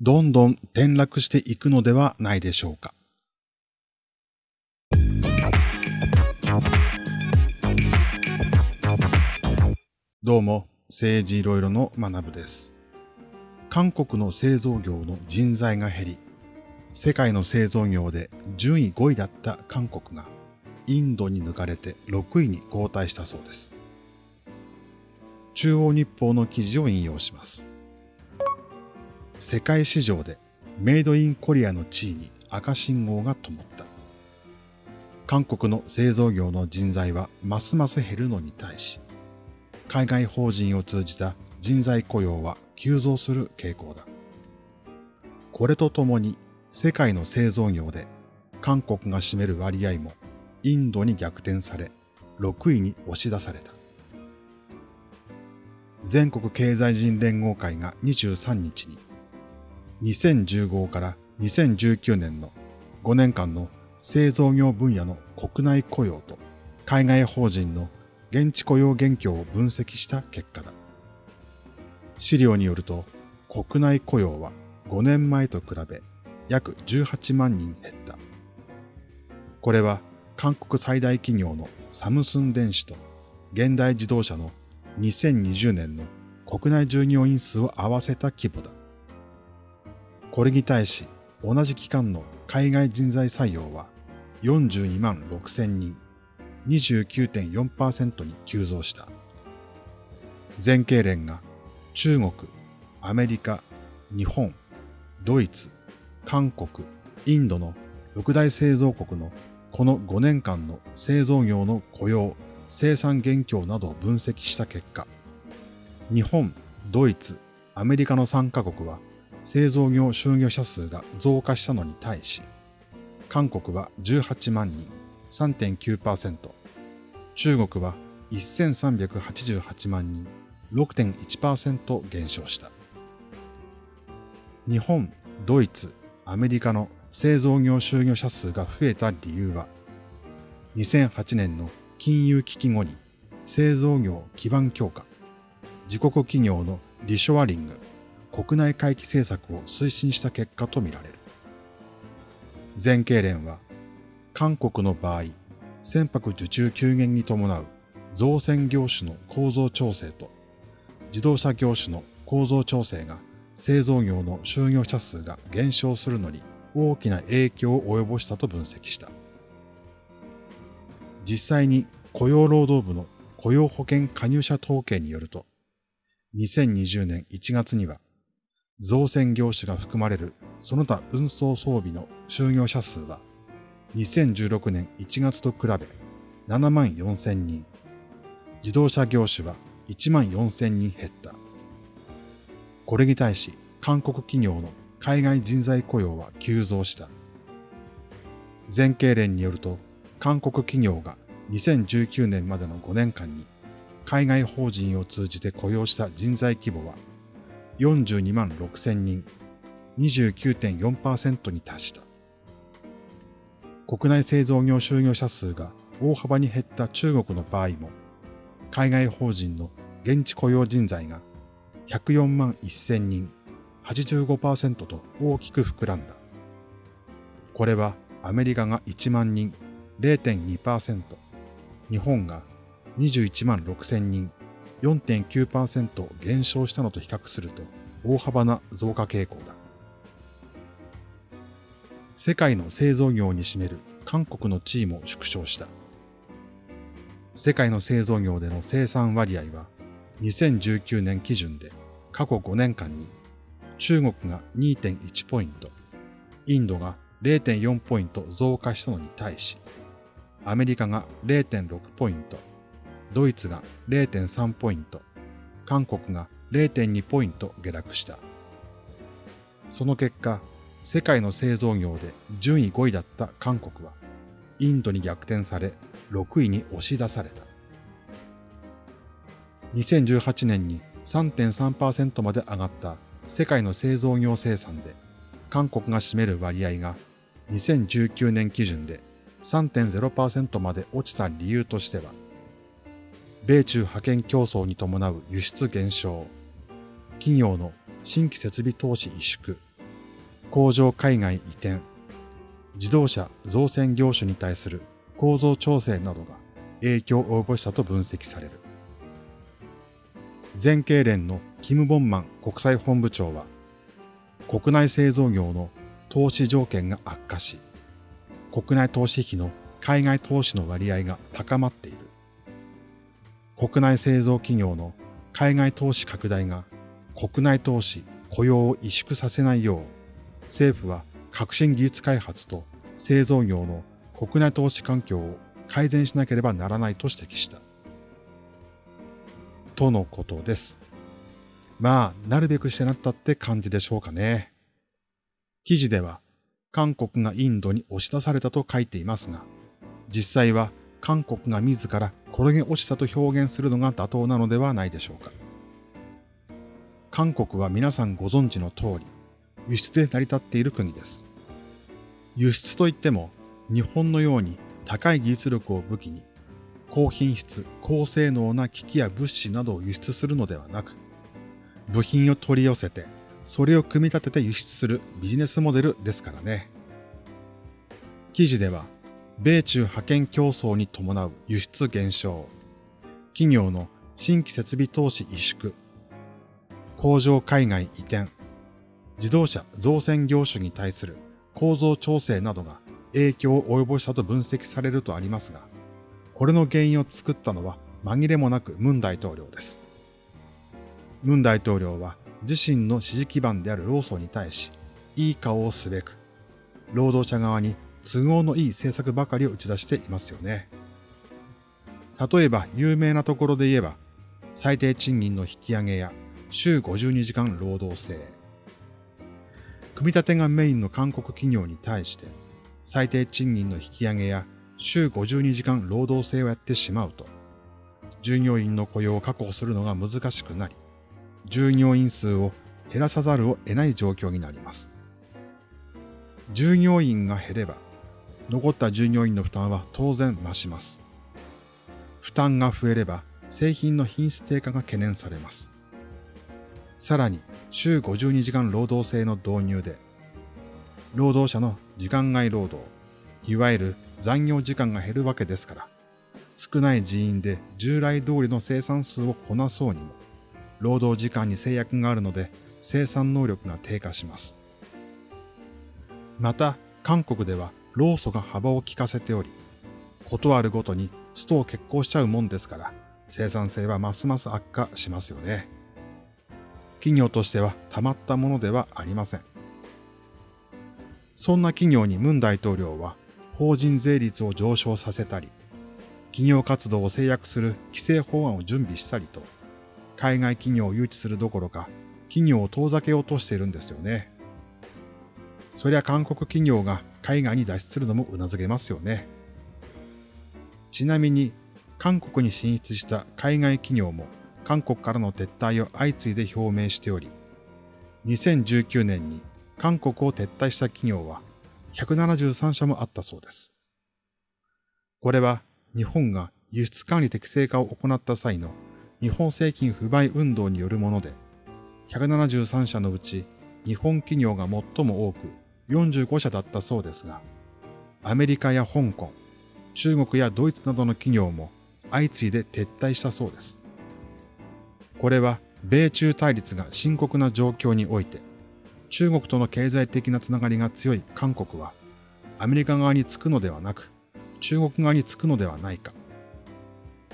どんどん転落していくのではないでしょうか。どうも、政治いろいろの学部です。韓国の製造業の人材が減り、世界の製造業で順位5位だった韓国がインドに抜かれて6位に後退したそうです。中央日報の記事を引用します。世界市場でメイドインコリアの地位に赤信号が灯った。韓国の製造業の人材はますます減るのに対し、海外法人を通じた人材雇用は急増する傾向だ。これとともに世界の製造業で韓国が占める割合もインドに逆転され6位に押し出された。全国経済人連合会が23日に2015から2019年の5年間の製造業分野の国内雇用と海外法人の現地雇用現況を分析した結果だ。資料によると、国内雇用は5年前と比べ約18万人減った。これは韓国最大企業のサムスン電子と現代自動車の2020年の国内従業員数を合わせた規模だ。これに対し、同じ期間の海外人材採用は42万6千人、29.4%に急増した。全経連が中国、アメリカ、日本、ドイツ、韓国、インドの六大製造国のこの5年間の製造業の雇用、生産現況などを分析した結果、日本、ドイツ、アメリカの3カ国は製造業就業者数が増加したのに対し、韓国は18万人、3.9%、中国は1388万人、6.1%減少した。日本、ドイツ、アメリカの製造業就業者数が増えた理由は、2008年の金融危機後に製造業基盤強化、自国企業のリショアリング、国内回帰政策を推進した結果とみられる。全経連は、韓国の場合、船舶受注急減に伴う造船業種の構造調整と自動車業種の構造調整が製造業の就業者数が減少するのに大きな影響を及ぼしたと分析した。実際に雇用労働部の雇用保険加入者統計によると、2020年1月には、造船業種が含まれるその他運送装備の就業者数は、2016年1月と比べ7万4千人、自動車業種は1万4千人減った。これに対し、韓国企業の海外人材雇用は急増した。全経連によると、韓国企業が2019年までの5年間に海外法人を通じて雇用した人材規模は42万6千人、29.4%に達した。国内製造業就業者数が大幅に減った中国の場合も、海外法人の現地雇用人材が104万1000人、85%と大きく膨らんだ。これはアメリカが1万人、0.2%、日本が21万6000人、4.9%減少したのと比較すると大幅な増加傾向だ。世界の製造業に占める韓国の地位も縮小した。世界の製造業での生産割合は2019年基準で過去5年間に中国が2.1ポイント、インドが0.4ポイント増加したのに対し、アメリカが0.6ポイント、ドイツが0.3ポイント、韓国が0.2ポイント下落した。その結果、世界の製造業で順位5位だった韓国は、インドに逆転され6位に押し出された。2018年に3.3%まで上がった世界の製造業生産で、韓国が占める割合が2019年基準で3.0%まで落ちた理由としては、米中派遣競争に伴う輸出減少、企業の新規設備投資萎縮、工場海外移転、自動車造船業種に対する構造調整などが影響を及ぼしたと分析される。全経連のキム・ボンマン国際本部長は、国内製造業の投資条件が悪化し、国内投資費の海外投資の割合が高まっている。国内製造企業の海外投資拡大が国内投資、雇用を萎縮させないよう、政府は革新技術開発と製造業の国内投資環境を改善しなければならないと指摘した。とのことです。まあ、なるべくしてなったって感じでしょうかね。記事では、韓国がインドに押し出されたと書いていますが、実際は韓国が自ら転げ落ちたと表現するのが妥当なのではないでしょうか。韓国は皆さんご存知の通り、輸出で成り立っている国です。輸出といっても、日本のように高い技術力を武器に、高品質、高性能な機器や物資などを輸出するのではなく、部品を取り寄せて、それを組み立てて輸出するビジネスモデルですからね。記事では、米中派遣競争に伴う輸出減少、企業の新規設備投資萎縮、工場海外移転、自動車造船業種に対する構造調整などが影響を及ぼしたと分析されるとありますが、これの原因を作ったのは紛れもなくムン大統領です。ムン大統領は自身の支持基盤である労組に対し、いい顔をすべく、労働者側に都合のいい政策ばかりを打ち出していますよね。例えば有名なところで言えば、最低賃金の引き上げや週52時間労働制。組み立てがメインの韓国企業に対して、最低賃金の引き上げや週52時間労働制をやってしまうと、従業員の雇用を確保するのが難しくなり、従業員数を減らさざるを得ない状況になります。従業員が減れば、残った従業員の負担は当然増します。負担が増えれば製品の品質低下が懸念されます。さらに週52時間労働制の導入で、労働者の時間外労働、いわゆる残業時間が減るわけですから、少ない人員で従来通りの生産数をこなそうにも、労働時間に制約があるので生産能力が低下します。また、韓国では労組が幅を利かせており、ことあるごとにストを決行しちゃうもんですから、生産性はますます悪化しますよね。企業としてはたまったものではありません。そんな企業にムン大統領は法人税率を上昇させたり、企業活動を制約する規制法案を準備したりと、海外企業を誘致するどころか、企業を遠ざけようとしているんですよね。そりゃ韓国企業が海外に脱出するのも頷けますよね。ちなみに、韓国に進出した海外企業も韓国からの撤退を相次いで表明しており、2019年に韓国を撤退した企業は173社もあったそうです。これは日本が輸出管理適正化を行った際の日本製品不買運動によるもので、173社のうち日本企業が最も多く45社だったそうですが、アメリカや香港、中国やドイツなどの企業も相次いで撤退したそうです。これは米中対立が深刻な状況において、中国との経済的なつながりが強い韓国は、アメリカ側につくのではなく、中国側につくのではないか。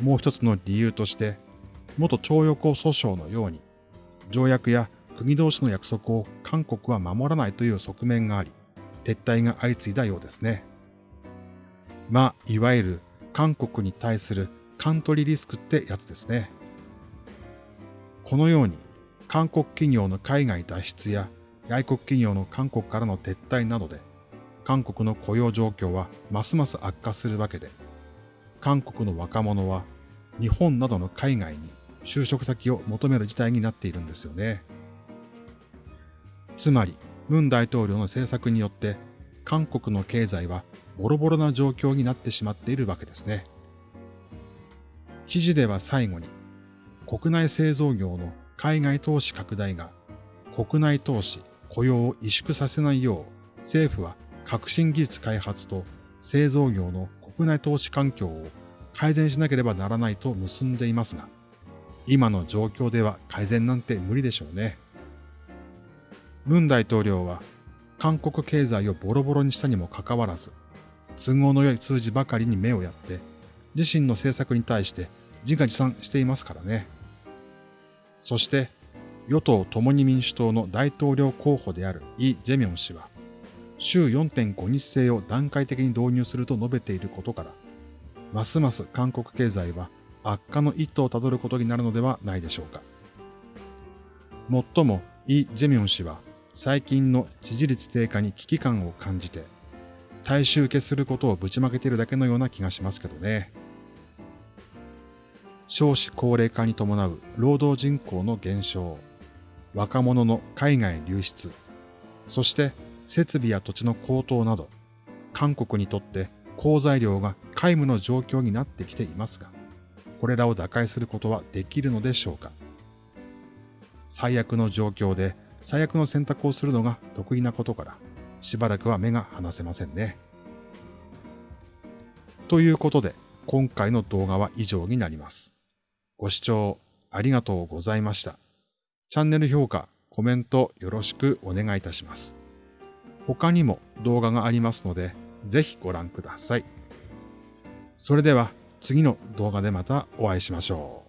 もう一つの理由として、元徴用工訴訟のように、条約や国同士の約束を韓国は守らないという側面があり、撤退が相次いだようですね。まあ、いわゆる韓国に対するカントリーリスクってやつですね。このように、韓国企業の海外脱出や外国企業の韓国からの撤退などで、韓国の雇用状況はますます悪化するわけで、韓国の若者は日本などの海外に就職先を求める事態になっているんですよね。つまり、ムン大統領の政策によって、韓国の経済はボロボロな状況になってしまっているわけですね。記事では最後に、国内製造業の海外投資拡大が国内投資、雇用を萎縮させないよう政府は革新技術開発と製造業の国内投資環境を改善しなければならないと結んでいますが、今の状況では改善なんて無理でしょうね。文大統領は韓国経済をボロボロにしたにもかかわらず、都合の良い数字ばかりに目をやって、自身の政策に対して自画自賛していますからね。そして、与党共に民主党の大統領候補であるイ・ジェミョン氏は、週4.5日制を段階的に導入すると述べていることから、ますます韓国経済は悪化の一途をたどることになるのではないでしょうか。もっともイ・ジェミョン氏は最近の支持率低下に危機感を感じて、大衆受けすることをぶちまけているだけのような気がしますけどね。少子高齢化に伴う労働人口の減少、若者の海外流出、そして設備や土地の高騰など、韓国にとって好材料が皆無の状況になってきていますが、これらを打開することはできるのでしょうか最悪の状況で最悪の選択をするのが得意なことから、しばらくは目が離せませんね。ということで、今回の動画は以上になります。ご視聴ありがとうございました。チャンネル評価、コメントよろしくお願いいたします。他にも動画がありますので、ぜひご覧ください。それでは次の動画でまたお会いしましょう。